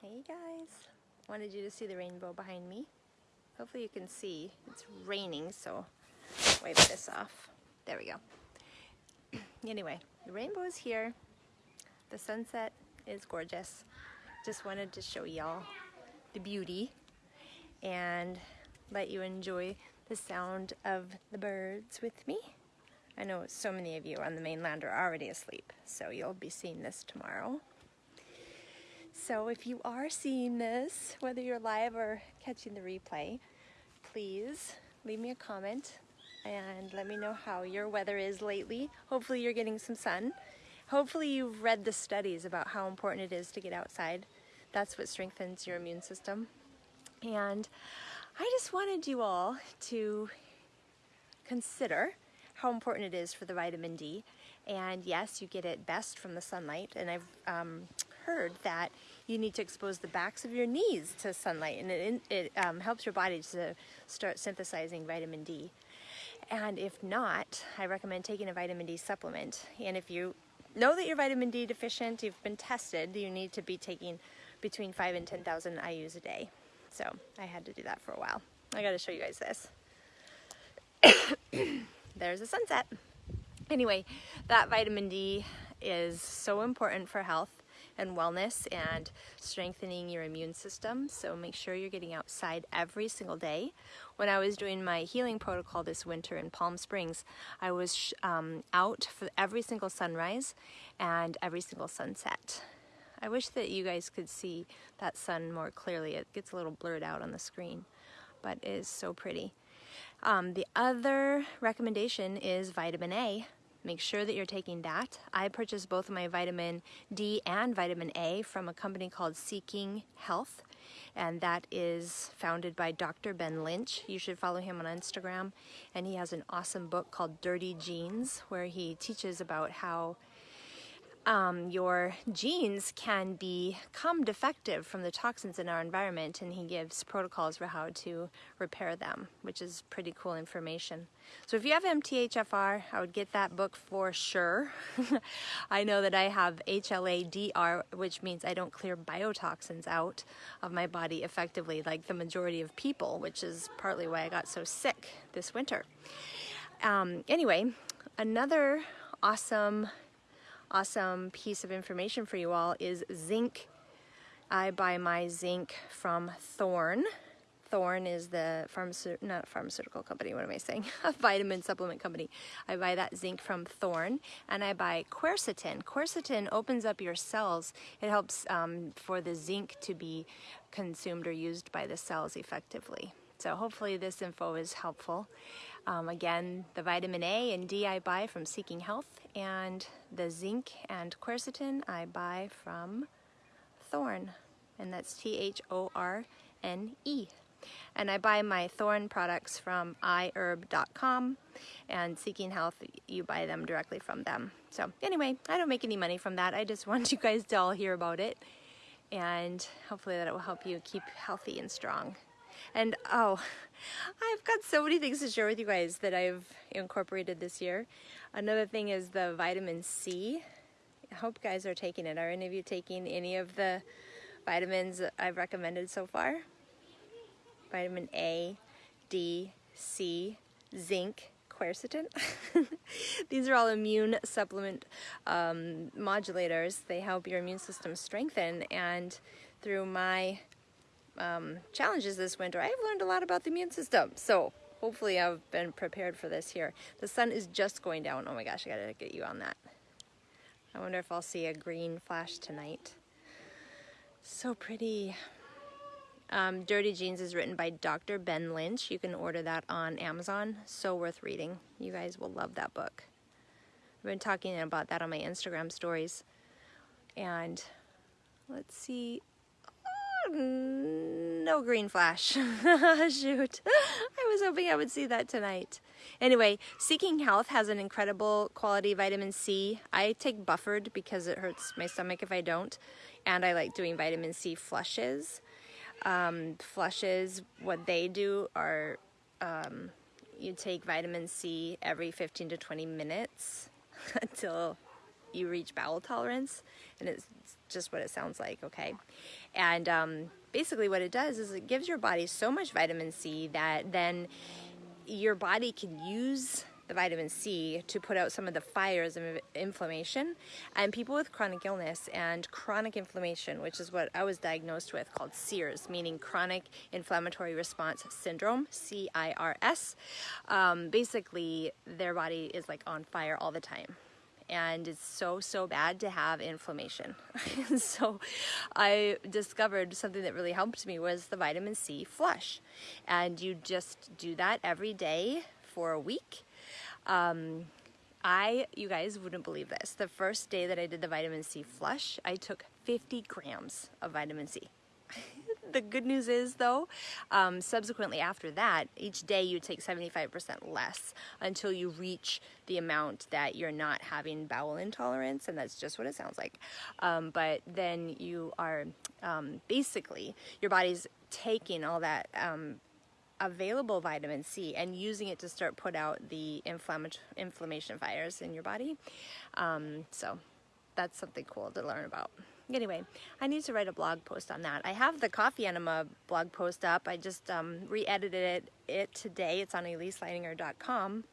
Hey guys, wanted you to see the rainbow behind me. Hopefully you can see. It's raining, so wipe this off. There we go. anyway, the rainbow is here. The sunset is gorgeous. Just wanted to show y'all the beauty and let you enjoy the sound of the birds with me. I know so many of you on the mainland are already asleep, so you'll be seeing this tomorrow. So if you are seeing this, whether you're live or catching the replay, please leave me a comment and let me know how your weather is lately. Hopefully you're getting some sun. Hopefully you've read the studies about how important it is to get outside. That's what strengthens your immune system. And I just wanted you all to consider how important it is for the vitamin D. And yes, you get it best from the sunlight. And I've um, heard that you need to expose the backs of your knees to sunlight and it, it um, helps your body to start synthesizing vitamin D. And if not, I recommend taking a vitamin D supplement. And if you know that you're vitamin D deficient, you've been tested, you need to be taking between 5 and 10,000 IUs a day. So I had to do that for a while. I got to show you guys this. There's a sunset. Anyway, that vitamin D is so important for health and wellness and strengthening your immune system. So make sure you're getting outside every single day. When I was doing my healing protocol this winter in Palm Springs, I was um, out for every single sunrise and every single sunset. I wish that you guys could see that sun more clearly. It gets a little blurred out on the screen, but it is so pretty. Um, the other recommendation is vitamin A. Make sure that you're taking that. I purchased both of my vitamin D and vitamin A from a company called Seeking Health, and that is founded by Dr. Ben Lynch. You should follow him on Instagram, and he has an awesome book called Dirty Genes, where he teaches about how um, your genes can become defective from the toxins in our environment and he gives protocols for how to repair them, which is pretty cool information. So if you have MTHFR, I would get that book for sure. I know that I have HLA-DR, which means I don't clear biotoxins out of my body effectively like the majority of people, which is partly why I got so sick this winter. Um, anyway, another awesome awesome piece of information for you all is zinc. I buy my zinc from Thorne. Thorne is the pharmaceutical, not pharmaceutical company, what am I saying? A vitamin supplement company. I buy that zinc from Thorne and I buy quercetin. Quercetin opens up your cells. It helps um, for the zinc to be consumed or used by the cells effectively. So hopefully this info is helpful. Um, again, the vitamin A and D I buy from Seeking Health, and the zinc and quercetin I buy from Thorne, and that's T-H-O-R-N-E. And I buy my Thorne products from iherb.com, and Seeking Health, you buy them directly from them. So anyway, I don't make any money from that. I just want you guys to all hear about it, and hopefully that it will help you keep healthy and strong. And oh, I've got so many things to share with you guys that I've incorporated this year. Another thing is the vitamin C. I hope guys are taking it. Are any of you taking any of the vitamins I've recommended so far? Vitamin A, D, C, zinc, quercetin. These are all immune supplement um, modulators. They help your immune system strengthen and through my um, challenges this winter, I've learned a lot about the immune system. So hopefully I've been prepared for this here. The sun is just going down. Oh my gosh, I gotta get you on that. I wonder if I'll see a green flash tonight. So pretty. Um, Dirty Genes is written by Dr. Ben Lynch. You can order that on Amazon. So worth reading. You guys will love that book. I've been talking about that on my Instagram stories. And let's see, no green flash. Shoot. I was hoping I would see that tonight. Anyway, Seeking Health has an incredible quality vitamin C. I take buffered because it hurts my stomach if I don't. And I like doing vitamin C flushes. Um, flushes, what they do are um, you take vitamin C every 15 to 20 minutes until you reach bowel tolerance, and it's just what it sounds like, okay? And um, basically, what it does is it gives your body so much vitamin C that then your body can use the vitamin C to put out some of the fires of inflammation. And people with chronic illness and chronic inflammation, which is what I was diagnosed with, called CIRS, meaning chronic inflammatory response syndrome, C I R S. Um, basically, their body is like on fire all the time and it's so so bad to have inflammation so i discovered something that really helped me was the vitamin c flush and you just do that every day for a week um, I, you guys wouldn't believe this. The first day that I did the vitamin C flush, I took 50 grams of vitamin C. the good news is though, um, subsequently after that, each day you take 75% less until you reach the amount that you're not having bowel intolerance, and that's just what it sounds like. Um, but then you are um, basically, your body's taking all that um, available vitamin C and using it to start put out the inflammation fires in your body. Um, so that's something cool to learn about. Anyway, I need to write a blog post on that. I have the coffee enema blog post up. I just um, re-edited it, it today. It's on eliseleininger.com.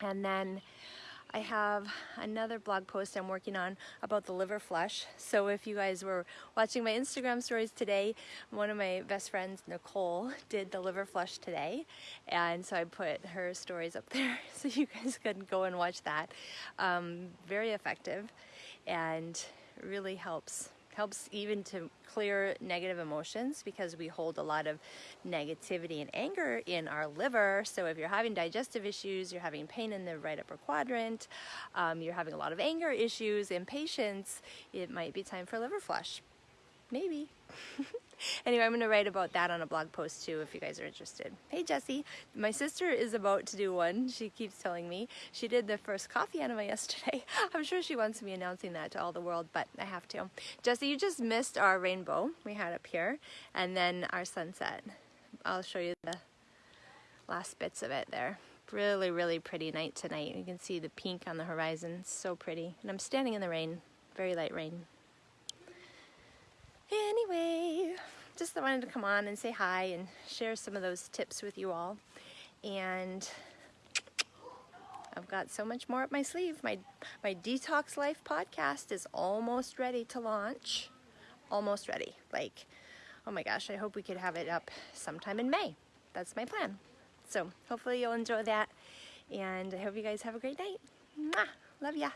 And then I have another blog post I'm working on about the liver flush. So if you guys were watching my Instagram stories today, one of my best friends, Nicole, did the liver flush today. And so I put her stories up there so you guys can go and watch that. Um, very effective and really helps helps even to clear negative emotions because we hold a lot of negativity and anger in our liver. So if you're having digestive issues, you're having pain in the right upper quadrant, um, you're having a lot of anger issues, impatience, it might be time for liver flush. Maybe. anyway, I'm going to write about that on a blog post too if you guys are interested. Hey Jesse, my sister is about to do one. She keeps telling me. She did the first coffee enema yesterday. I'm sure she wants me announcing that to all the world, but I have to. Jesse, you just missed our rainbow we had up here and then our sunset. I'll show you the last bits of it there. Really, really pretty night tonight. You can see the pink on the horizon. So pretty. And I'm standing in the rain. Very light rain. Anyway, just wanted to come on and say hi and share some of those tips with you all. And I've got so much more up my sleeve. My, my Detox Life podcast is almost ready to launch. Almost ready. Like, oh my gosh, I hope we could have it up sometime in May. That's my plan. So hopefully you'll enjoy that. And I hope you guys have a great night. Mwah! Love ya.